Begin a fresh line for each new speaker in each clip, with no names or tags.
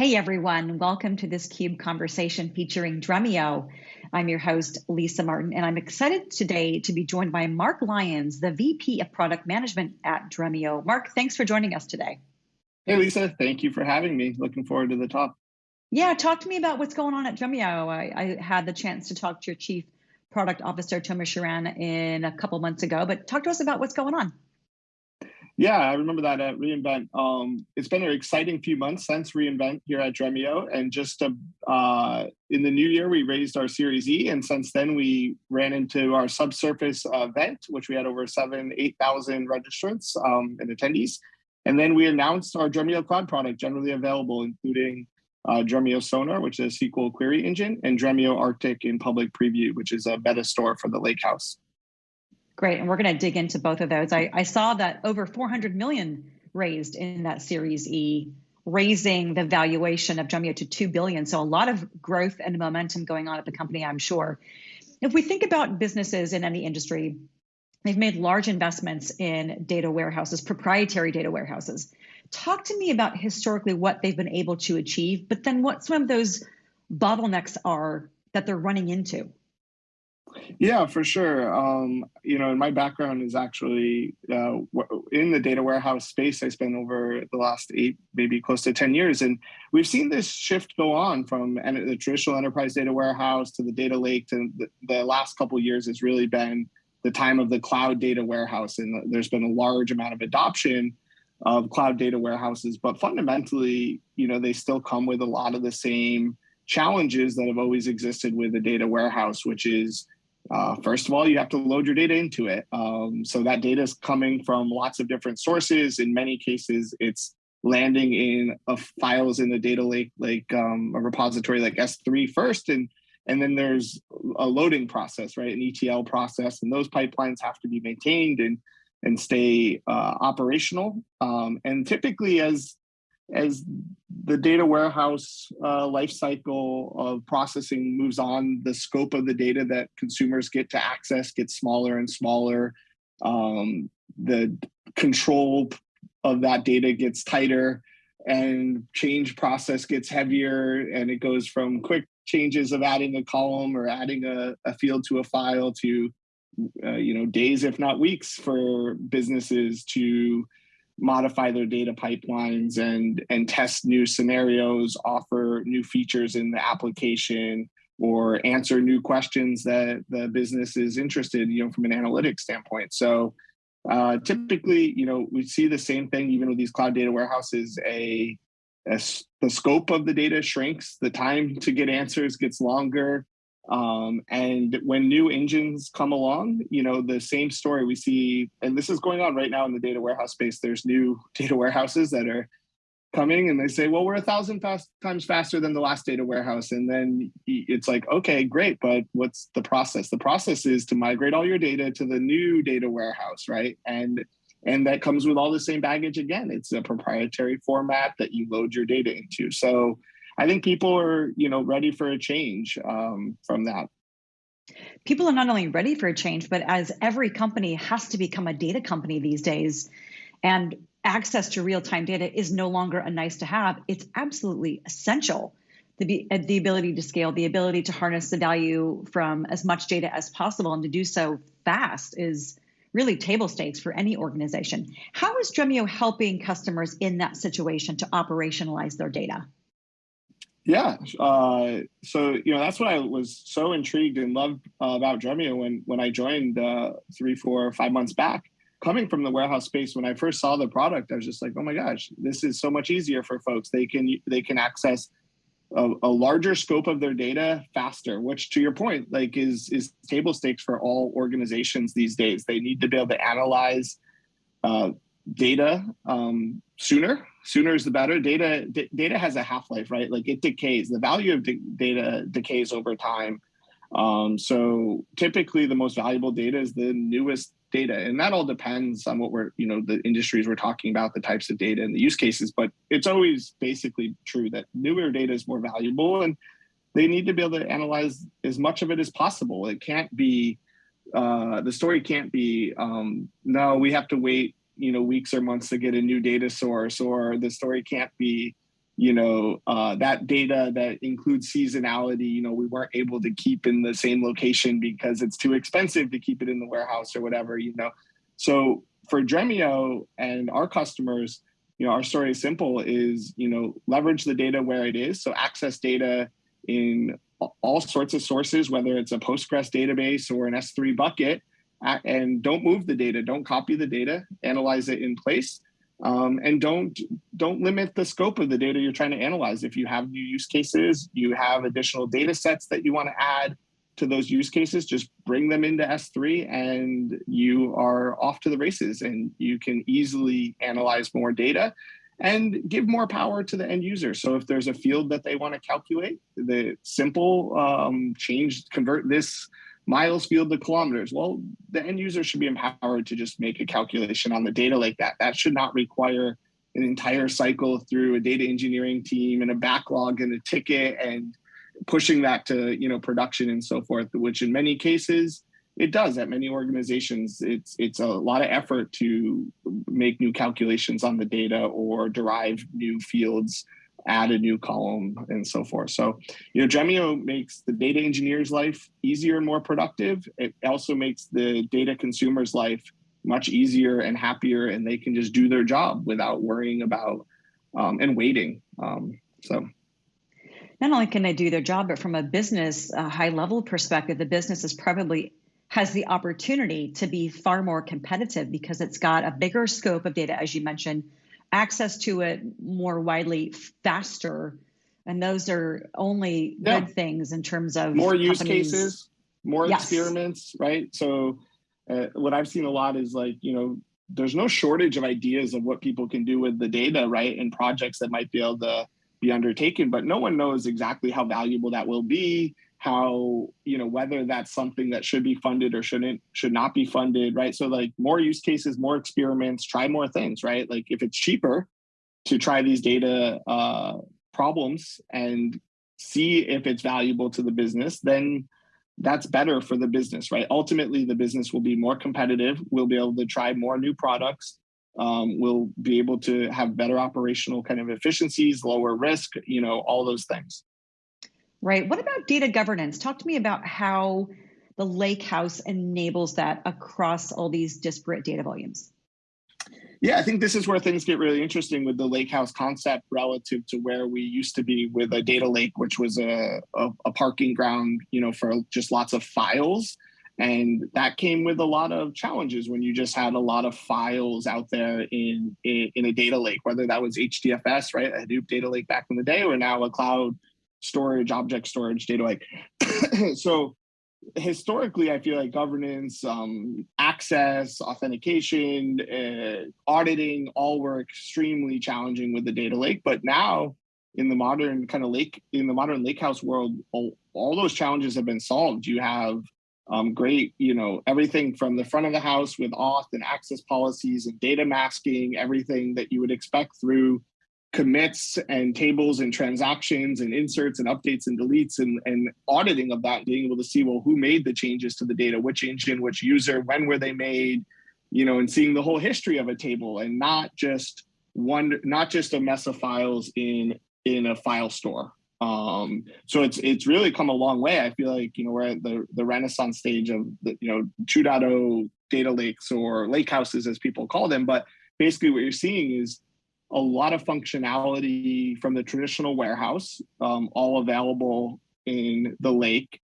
Hey everyone, welcome to this CUBE conversation featuring Dremio. I'm your host, Lisa Martin, and I'm excited today to be joined by Mark Lyons, the VP of Product Management at Dremio. Mark, thanks for joining us today.
Hey Lisa, thank you for having me. Looking forward to the talk.
Yeah, talk to me about what's going on at Dremio. I, I had the chance to talk to your Chief Product Officer, Tomer Shiran, in a couple months ago, but talk to us about what's going on.
Yeah, I remember that at reInvent. Um, it's been an exciting few months since reInvent here at Dremio, and just uh, in the new year we raised our Series E, and since then we ran into our subsurface event, which we had over seven, eight thousand registrants um, and attendees, and then we announced our Dremio Cloud product generally available, including uh, Dremio Sonar, which is a SQL query engine, and Dremio Arctic in public preview, which is a metastore for the Lakehouse.
Great, and we're going to dig into both of those. I, I saw that over 400 million raised in that Series E, raising the valuation of Dremio to 2 billion. So a lot of growth and momentum going on at the company, I'm sure. If we think about businesses in any industry, they've made large investments in data warehouses, proprietary data warehouses. Talk to me about historically what they've been able to achieve, but then what some of those bottlenecks are that they're running into.
Yeah, for sure. Um, you know, my background is actually uh, in the data warehouse space. I spent over the last eight, maybe close to 10 years. And we've seen this shift go on from the traditional enterprise data warehouse to the data lake to the, the last couple years has really been the time of the cloud data warehouse. And there's been a large amount of adoption of cloud data warehouses, but fundamentally, you know, they still come with a lot of the same challenges that have always existed with the data warehouse, which is uh, first of all, you have to load your data into it. Um, so that data is coming from lots of different sources. In many cases, it's landing in files in the data lake, like um, a repository like S3 first, and and then there's a loading process, right, an ETL process, and those pipelines have to be maintained and and stay uh, operational. Um, and typically, as as the data warehouse uh, lifecycle of processing moves on, the scope of the data that consumers get to access gets smaller and smaller. Um, the control of that data gets tighter and change process gets heavier and it goes from quick changes of adding a column or adding a, a field to a file to uh, you know days if not weeks for businesses to modify their data pipelines and and test new scenarios offer new features in the application or answer new questions that the business is interested you know from an analytics standpoint. So uh, typically you know we see the same thing even with these cloud data warehouses. A, a the scope of the data shrinks the time to get answers gets longer um, and when new engines come along, you know, the same story we see, and this is going on right now in the data warehouse space. There's new data warehouses that are coming and they say, well, we're a thousand fast times faster than the last data warehouse. And then it's like, okay, great, but what's the process? The process is to migrate all your data to the new data warehouse, right? And and that comes with all the same baggage again. It's a proprietary format that you load your data into. So I think people are, you know, ready for a change um, from that.
People are not only ready for a change, but as every company has to become a data company these days, and access to real-time data is no longer a nice to have. It's absolutely essential. The, be, the ability to scale, the ability to harness the value from as much data as possible and to do so fast is really table stakes for any organization. How is Dremio helping customers in that situation to operationalize their data?
Yeah. Uh, so, you know, that's what I was so intrigued and loved uh, about Dremio when, when I joined uh, three, four, five months back. Coming from the warehouse space, when I first saw the product, I was just like, "Oh my gosh, this is so much easier for folks. They can they can access a, a, larger scope of their data faster which to your point like is is table stakes for all organizations these days they need to be able to analyze uh, data um, sooner. Sooner is the better. Data data has a half-life right? Like it decays. The value of data decays over time. Um, so typically the most valuable data is the newest data and that all depends on what we're you know the industries we're talking about the types of data and the use cases but it's always basically true that newer data is more valuable and they need to be able to analyze as much of it as possible. It can't be uh, the story can't be um, no we have to wait you know weeks or months to get a new data source or the story can't be you know, uh, that data that includes seasonality, you know, we weren't able to keep in the same location because it's too expensive to keep it in the warehouse or whatever, you know. So for Dremio and our customers, you know, our story is simple is, you know, leverage the data where it is. So access data in all sorts of sources, whether it's a Postgres database or an S3 bucket, and don't move the data, don't copy the data, analyze it in place, um, and don't don't limit the scope of the data you're trying to analyze. If you have new use cases, you have additional data sets that you want to add to those use cases, just bring them into S3 and you are off to the races and you can easily analyze more data and give more power to the end user. So if there's a field that they want to calculate, the simple um, change, convert this miles field to kilometers. Well, the end user should be empowered to just make a calculation on the data like that. That should not require an entire cycle through a data engineering team and a backlog and a ticket and pushing that to you know production and so forth, which in many cases it does at many organizations. It's it's a lot of effort to make new calculations on the data or derive new fields, add a new column, and so forth. So, you know, Dremio makes the data engineer's life easier and more productive. It also makes the data consumer's life much easier and happier, and they can just do their job without worrying about um, and waiting. Um, so
not only can they do their job, but from a business high level perspective, the business is probably has the opportunity to be far more competitive because it's got a bigger scope of data, as you mentioned, access to it more widely, faster. And those are only yeah. good things in terms of
more use cases, more yes. experiments, right? So, uh, what I've seen a lot is like, you know, there's no shortage of ideas of what people can do with the data, right? And projects that might be able to be undertaken, but no one knows exactly how valuable that will be how you know whether that's something that should be funded or shouldn't should not be funded right? So like more use cases more experiments try more things right? Like if it's cheaper to try these data uh, problems and see if it's valuable to the business then that's better for the business right? Ultimately the business will be more competitive we'll be able to try more new products um, we'll be able to have better operational kind of efficiencies lower risk you know all those things
Right. What about data governance? Talk to me about how the Lakehouse enables that across all these disparate data volumes.
Yeah, I think this is where things get really interesting with the Lakehouse concept relative to where we used to be with a data lake, which was a, a, a parking ground, you know, for just lots of files. And that came with a lot of challenges when you just had a lot of files out there in, in, in a data lake, whether that was HDFS, right, a Hadoop data lake back in the day, or now a cloud storage, object storage, data lake. so historically, I feel like governance, um, access, authentication, uh, auditing, all were extremely challenging with the data lake. But now, in the modern kind of lake, in the modern lakehouse world, all, all those challenges have been solved. You have um, great, you know, everything from the front of the house with auth and access policies and data masking, everything that you would expect through commits and tables and transactions and inserts and updates and deletes and, and auditing of that, being able to see, well, who made the changes to the data, which engine, which user, when were they made, you know, and seeing the whole history of a table and not just one, not just a mess of files in in a file store. Um, so it's it's really come a long way. I feel like you know we're at the the renaissance stage of the you know 2.0 data lakes or lake houses as people call them. But basically, what you're seeing is a lot of functionality from the traditional warehouse, um, all available in the lake.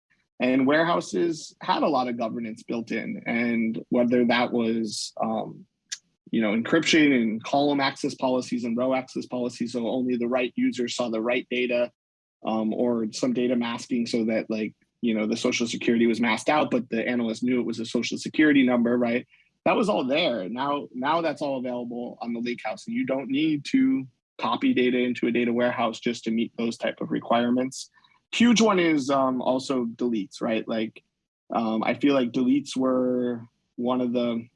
And warehouses had a lot of governance built in, and whether that was um, you know, encryption and column access policies and row access policies, so only the right user saw the right data, um, or some data masking so that like, you know, the social security was masked out, but the analyst knew it was a social security number, right? That was all there. Now, now that's all available on the Lakehouse, and you don't need to copy data into a data warehouse just to meet those type of requirements. Huge one is um, also deletes, right? Like, um, I feel like deletes were one of the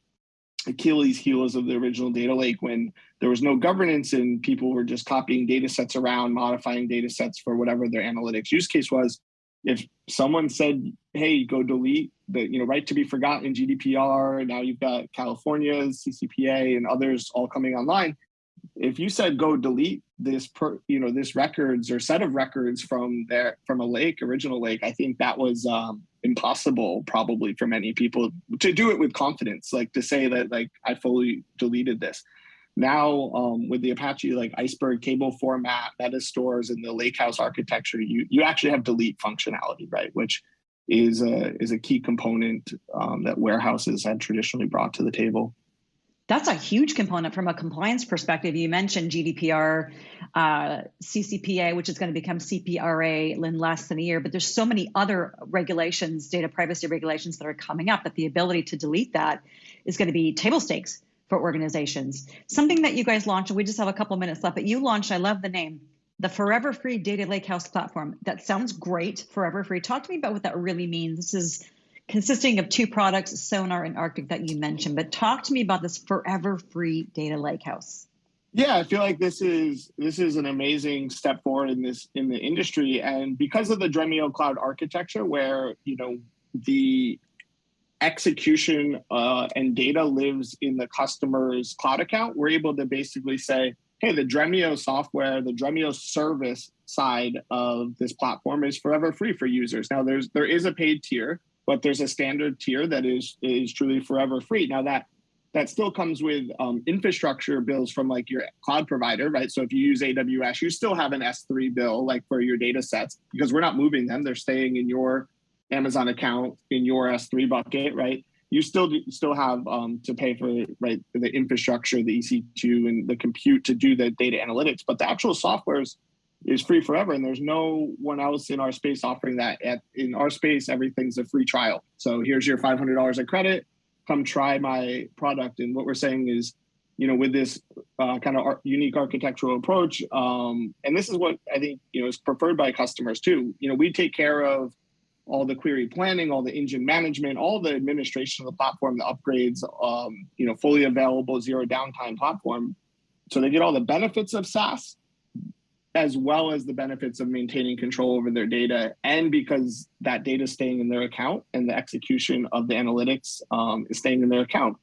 Achilles heels of the original data lake when there was no governance and people were just copying data sets around, modifying data sets for whatever their analytics use case was. If someone said, hey, go delete the you know right to be forgotten GDPR. Now you've got California's CCPA and others all coming online. If you said go delete this per, you know this records or set of records from their from a lake original lake i think that was um, impossible probably for many people to do it with confidence like to say that like i fully deleted this now um, with the apache like iceberg table format meta stores and the lakehouse architecture you you actually have delete functionality right? Which is a is a key component um, that warehouses had traditionally brought to the table.
That's a huge component from a compliance perspective. You mentioned GDPR, uh, CCPA, which is going to become CPRA in less than a year, but there's so many other regulations, data privacy regulations that are coming up that the ability to delete that is going to be table stakes for organizations. Something that you guys launched, and we just have a couple minutes left, but you launched, I love the name, the Forever Free Data Lakehouse platform. That sounds great, Forever Free. Talk to me about what that really means. This is consisting of two products, Sonar and Arctic, that you mentioned. But talk to me about this forever free data lakehouse.
Yeah, I feel like this is this is an amazing step forward in this in the industry, and because of the Dremio cloud architecture, where you know the execution uh, and data lives in the customer's cloud account, we're able to basically say, hey, the Dremio software, the Dremio service side of this platform is forever free for users. Now, there's there is a paid tier but there's a standard tier that is is truly forever free. Now that that still comes with um, infrastructure bills from like your cloud provider, right? So if you use AWS, you still have an S3 bill like for your data sets because we're not moving them; they're staying in your Amazon account in your S3 bucket, right? You still do, still have um, to pay for right the infrastructure, the EC2, and the compute to do the data analytics, but the actual software is is free forever and there's no one else in our space offering that at in our space everything's a free trial. So here's your $500 of credit. Come try my product and what we're saying is you know with this uh, kind of unique architectural approach um, and this is what i think you know is preferred by customers too. You know we take care of all the query planning all the engine management all the administration of the platform the upgrades um, you know fully available zero downtime platform. So they get all the benefits of saas as well as the benefits of maintaining control over their data and because that data is staying in their account and the execution of the analytics um, is staying in their account.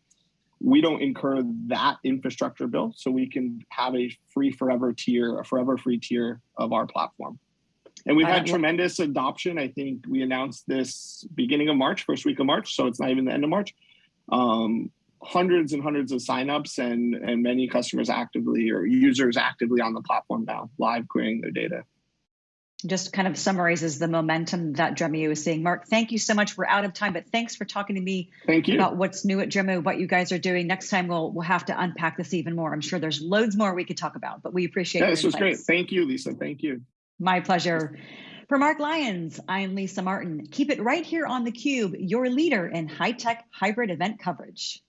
We don't incur that infrastructure bill so we can have a free forever tier a forever free tier of our platform and we've had tremendous adoption i think we announced this beginning of march first week of march so it's not even the end of march um, hundreds and hundreds of signups and and many customers actively or users actively on the platform now, live querying their data.
Just kind of summarizes the momentum that Dremio is seeing. Mark, thank you so much. We're out of time, but thanks for talking to me
thank you.
about what's new at Dremio, what you guys are doing. Next time we'll we'll have to unpack this even more. I'm sure there's loads more we could talk about, but we appreciate.
Yeah, this was great. Thank you, Lisa. Thank you.
My pleasure. For Mark Lyons, I'm Lisa Martin. Keep it right here on theCUBE, your leader in high-tech hybrid event coverage.